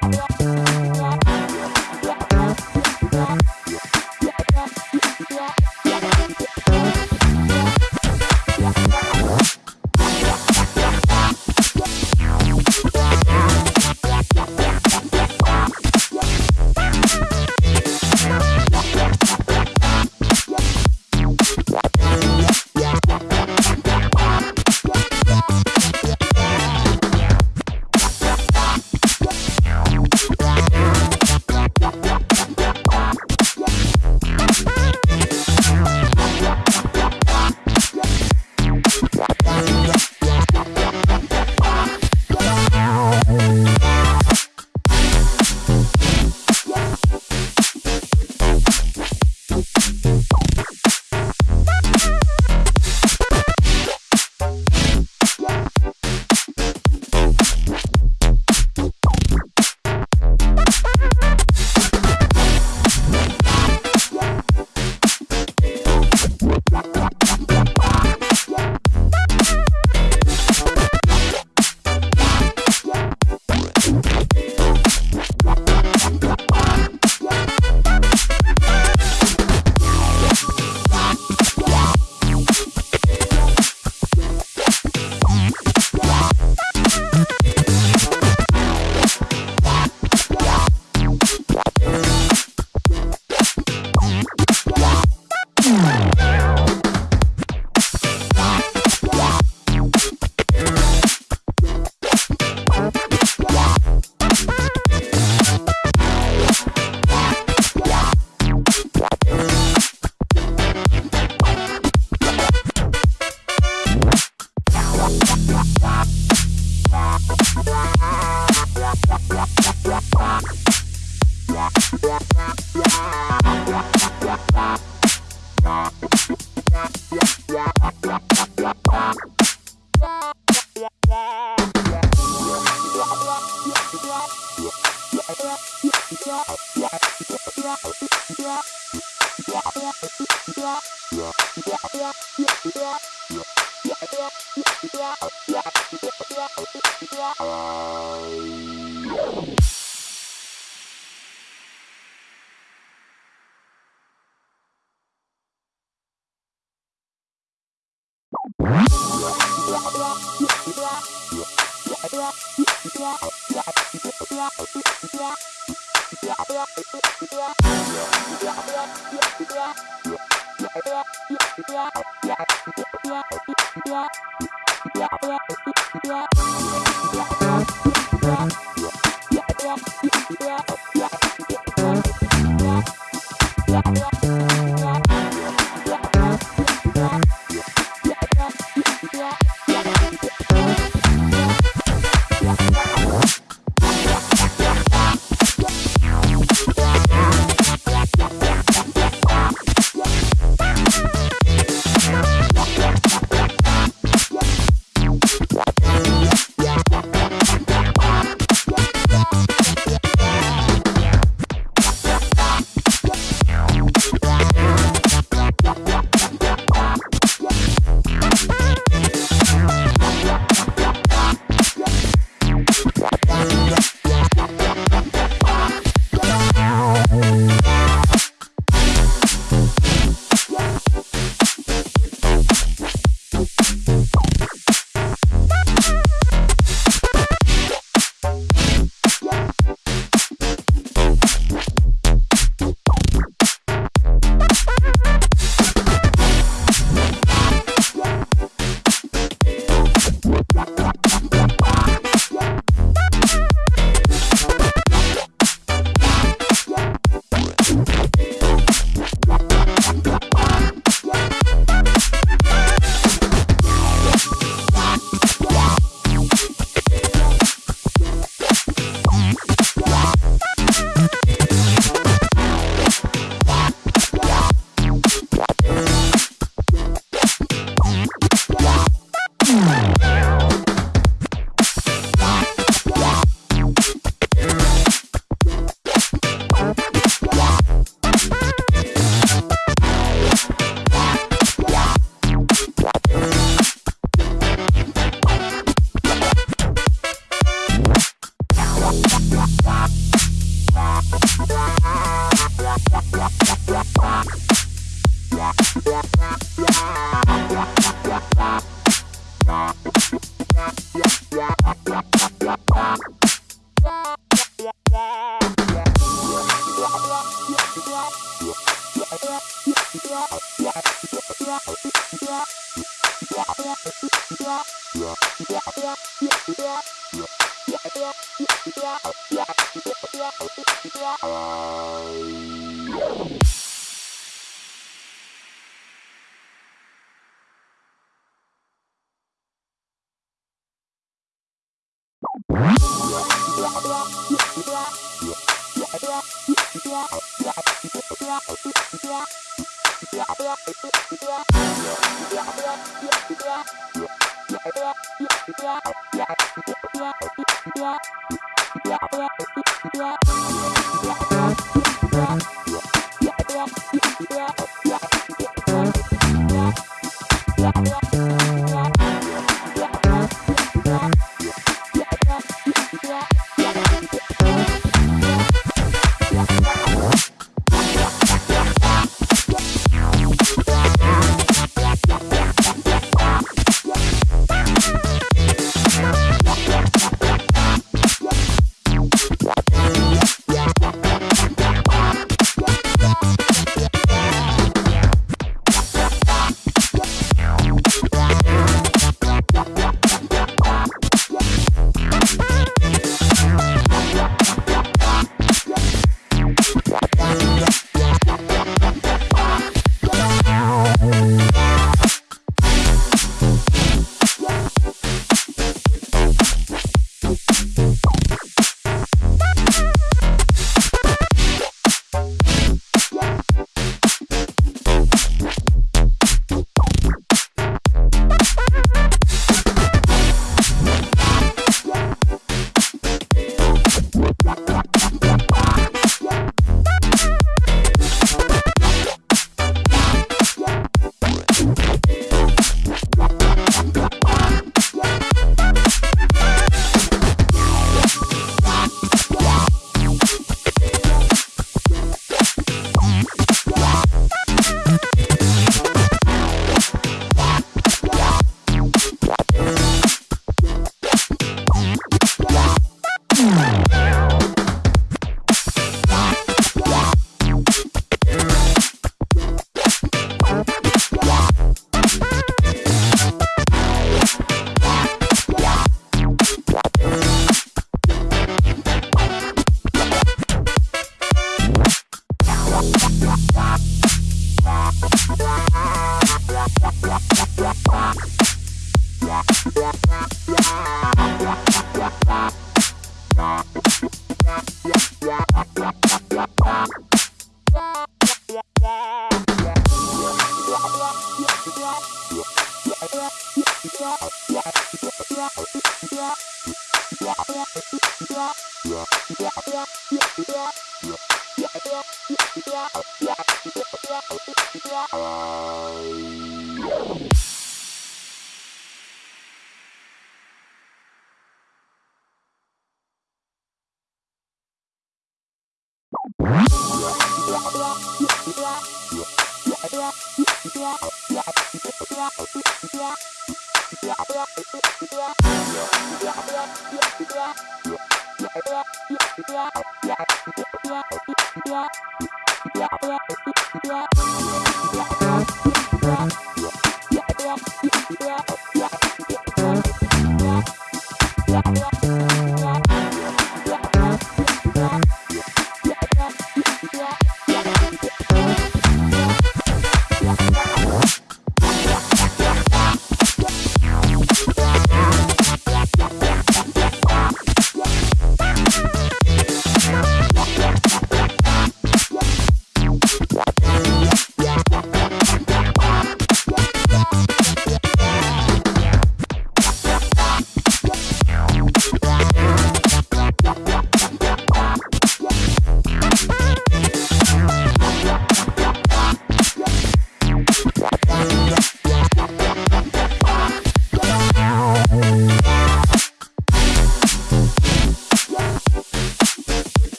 Yeah. Yeah. Yeah. Yeah. Yeah. Yeah, yeah, yeah.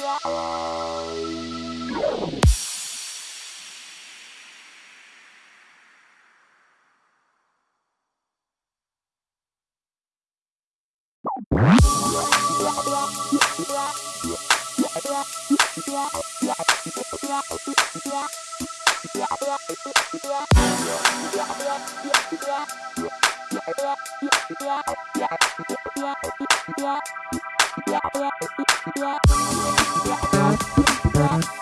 Yeah. Bye.